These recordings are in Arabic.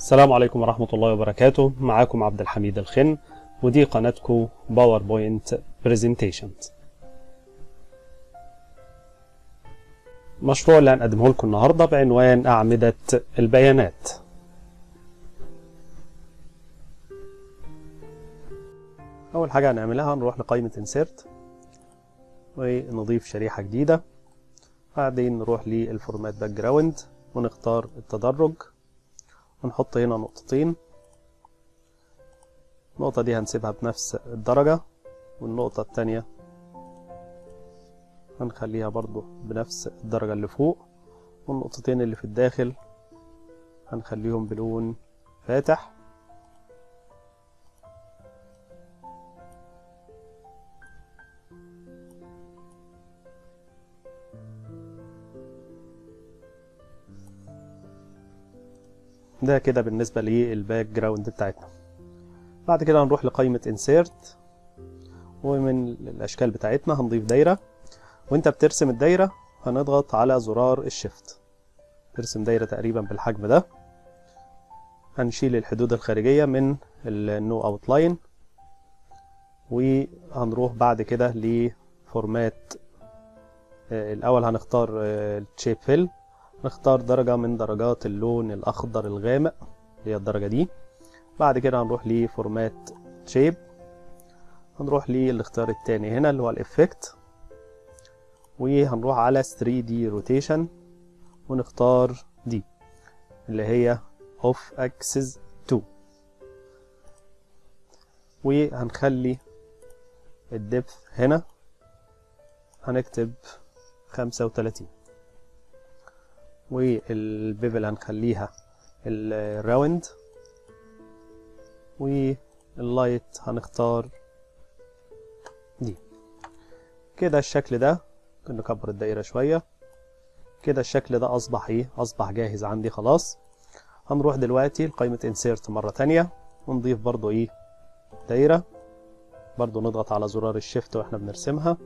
السلام عليكم ورحمة الله وبركاته. معاكم عبد الحميد الخن ودي قناتكم باوربوينت presentations مشروع اللي هنقدمه لكم النهارده بعنوان أعمدة البيانات. أول حاجة هنعملها هنروح لقائمة insert ونضيف شريحة جديدة. بعدين نروح لل format background ونختار التدرج. ونحط هنا نقطتين. النقطة دي هنسيبها بنفس الدرجة والنقطة التانية هنخليها برضو بنفس الدرجة اللي فوق. والنقطتين اللي في الداخل هنخليهم بلون فاتح. ده كده بالنسبة لل background بتاعتنا. بعد كده هنروح لقائمة insert ومن الأشكال بتاعتنا هنضيف دايرة. وأنت بترسم الدايرة هنضغط على زرار ال shift. ترسم دايرة تقريبا بالحجم ده. هنشيل الحدود الخارجية من ال no outline وهنروح بعد كده ل format الأول هنختار ال shape fill نختار درجة من درجات اللون الأخضر الغامق هي الدرجة دي. بعد كده هنروح ل format shape هنروح للاختيار التاني هنا اللي هو ال effect وهنروح على 3D rotation ونختار دي اللي هي off axis 2 وهنخلي ال depth هنا. هنكتب 35 وال bevel هنخليها ال round وال light هنختار دي. كده الشكل ده نكبر الدايرة شوية. كده الشكل ده أصبح إيه؟ أصبح جاهز عندي خلاص. هنروح دلوقتي لقائمة insert مرة تانية. ونضيف برضو إيه؟ دايرة. برضو نضغط على زرار ال shift وإحنا بنرسمها.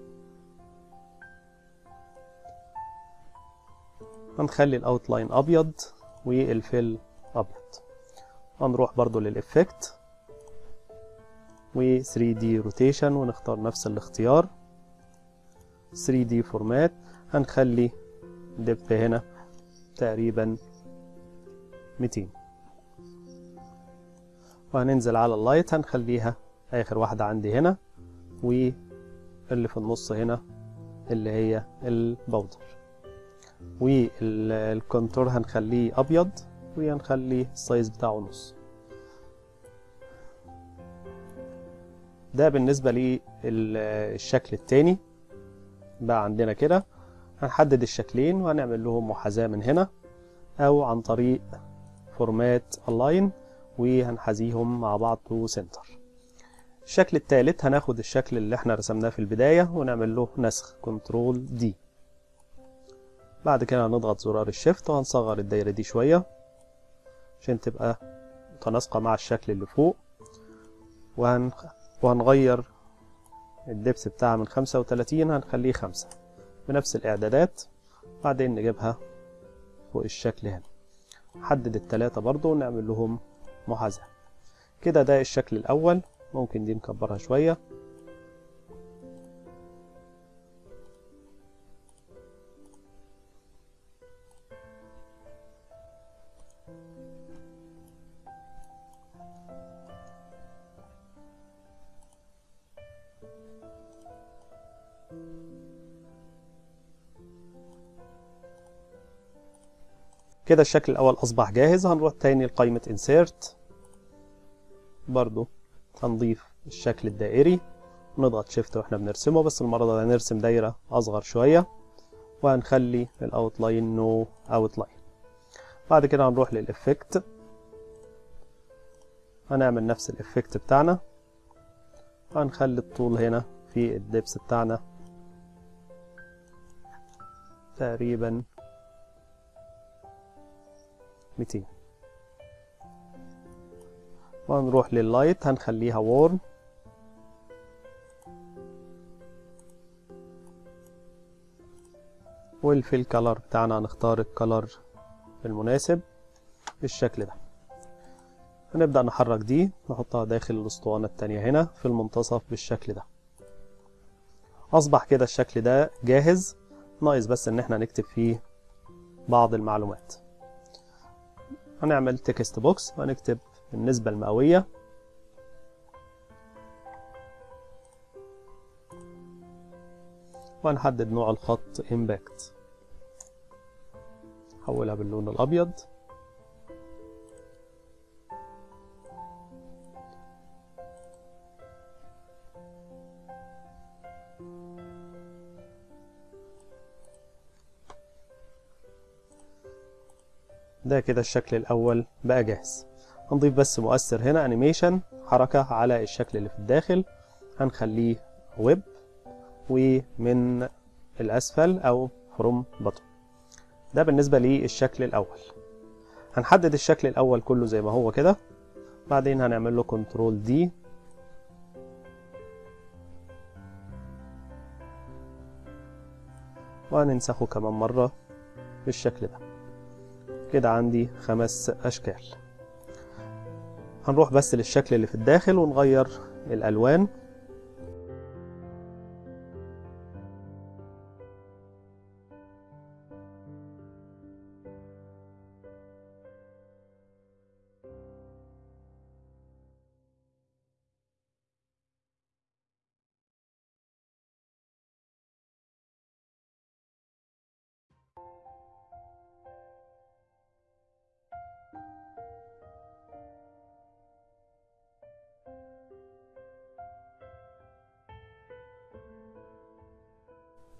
هنخلي ال outline أبيض وال fill أبيض. هنروح برضو لل effect و 3D rotation ونختار نفس الاختيار. 3D format هنخلي depth هنا تقريبا 200 وهننزل على ال light هنخليها آخر واحدة عندي هنا واللي في النص هنا اللي هي ال powder وال contour هنخليه أبيض وهنخلي ال size بتاعه نص. ده بالنسبة للشكل التاني. بقى عندنا كده هنحدد الشكلين وهنعمل لهم محاذاة من هنا أو عن طريق format align وهنحذيهم مع بعض to center الشكل الثالث هناخد الشكل اللي إحنا رسمناه في البداية ونعمل له نسخ control D بعد كده هنضغط زرار ال shift وهنصغر الدايرة دي شوية عشان تبقى متناسقة مع الشكل اللي فوق. وهن... وهنغير الدبس بتاعها من خمسة وتلاتين هنخليه خمسة بنفس الإعدادات. بعدين نجيبها فوق الشكل هنا. نحدد التلاتة برضو ونعمل لهم محاذاة. كده ده الشكل الأول ممكن دي نكبرها شوية. كده الشكل الأول أصبح جاهز. هنروح تاني لقائمة insert. برضو هنضيف الشكل الدائري. نضغط shift وإحنا بنرسمه بس المرة دي هنرسم دايرة أصغر شوية. وهنخلي ال outline no outline بعد كده هنروح لل effect هنعمل نفس ال effect بتاعنا. وهنخلي الطول هنا في ال depth بتاعنا. تقريبا 200 وهنروح لل light هنخليها warm وال fill color بتاعنا هنختار ال color المناسب بالشكل ده. هنبدأ نحرك دي نحطها داخل الأسطوانة التانية هنا في المنتصف بالشكل ده. أصبح كده الشكل ده جاهز. ناقص بس إن إحنا نكتب فيه بعض المعلومات. هنعمل text box وهنكتب النسبة المئوية. وهنحدد نوع الخط impact. حولها باللون الأبيض. ده كده الشكل الأول بقى جاهز. هنضيف بس مؤثر هنا animation حركة على الشكل اللي في الداخل. هنخليه wipe ومن الأسفل أو from bottom ده بالنسبة للشكل الأول. هنحدد الشكل الأول كله زي ما هو كده. بعدين هنعمل له control D وهننسخه كمان مرة بالشكل ده. كده عندي خمس أشكال. هنروح بس للشكل اللي في الداخل ونغير الألوان.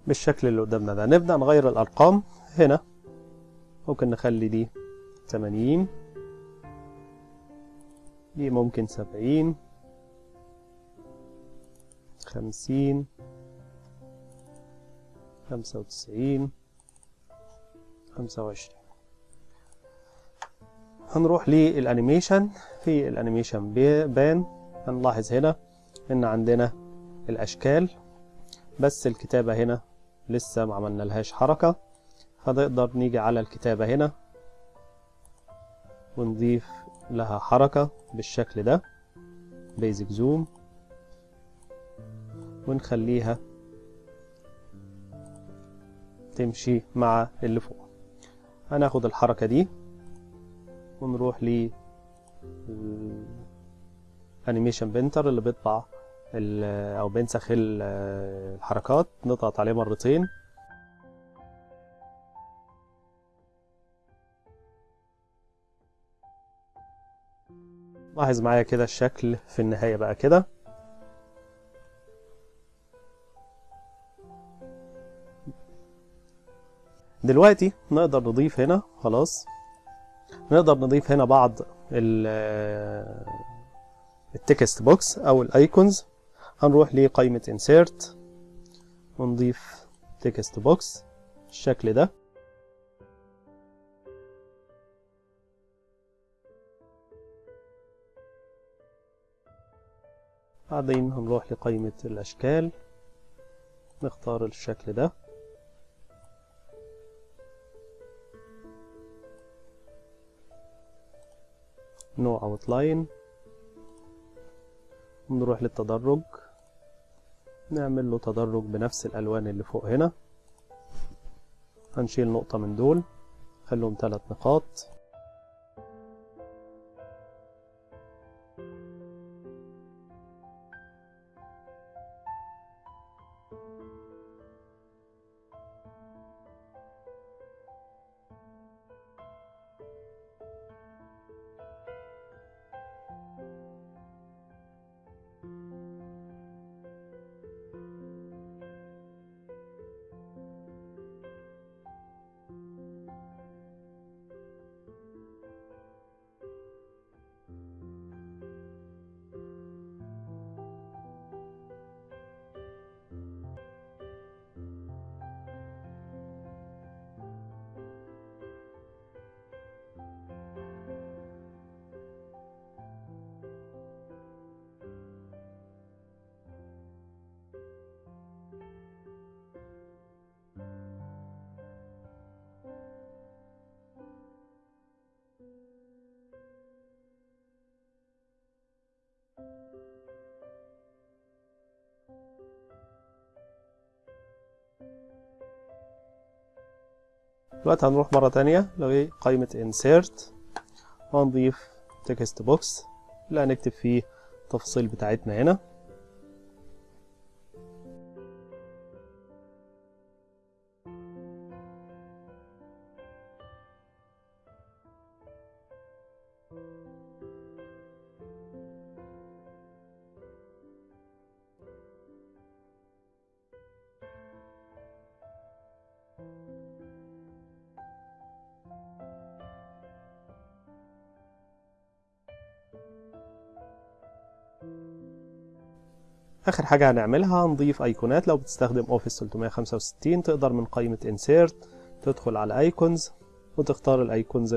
بالشكل اللي قدامنا ده. نبدأ نغير الأرقام. هنا ممكن نخلي دي 80 دي ممكن 70 50 95 25 هنروح لل animation. في ال animation pane هنلاحظ هنا إن عندنا الأشكال بس الكتابة هنا لسه ما عملنا لهاش حركة فنقدر نيجي على الكتابة هنا. ونضيف لها حركة بالشكل ده بيزك زوم ونخليها تمشي مع اللي فوق. هناخد الحركة دي ونروح ل انيميشن بنتر اللي بيطبع أو بينسخ الحركات نضغط عليه مرتين. لاحظ معايا كده الشكل في النهاية بقى كده. دلوقتي نقدر نضيف هنا خلاص. نقدر نضيف هنا بعض ال text box أو ال icons. هنروح لقائمة insert ونضيف text box بالشكل ده. بعدين هنروح لقائمة الأشكال نختار الشكل ده. نوع اوتلاين نروح للتدرج. نعمل له تدرج بنفس الألوان اللي فوق هنا. هنشيل نقطة من دول خلهم ثلاث نقاط. دلوقتي هنروح مرة تانية لقائمة insert. وهنضيف text box. اللي هنكتب فيه التفاصيل بتاعتنا هنا. آخر حاجة هنعملها هنضيف ايقونات لو بتستخدم Office 365 تقدر من قائمة insert تدخل على icons وتختار ال icons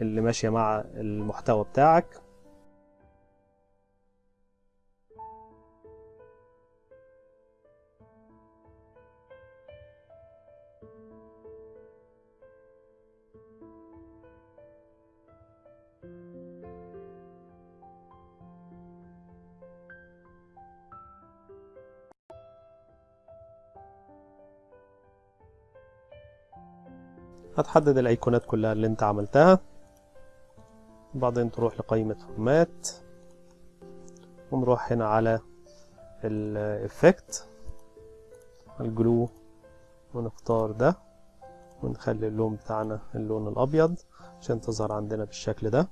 اللي ماشية مع المحتوى بتاعك. هتحدد الايقونات كلها اللي انت عملتها. وبعدين تروح لقائمة format ونروح هنا على ال effect ال glow ونختار ده. ونخلي اللون بتاعنا اللون الأبيض عشان تظهر عندنا بالشكل ده.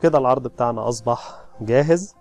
كده العرض بتاعنا أصبح جاهز.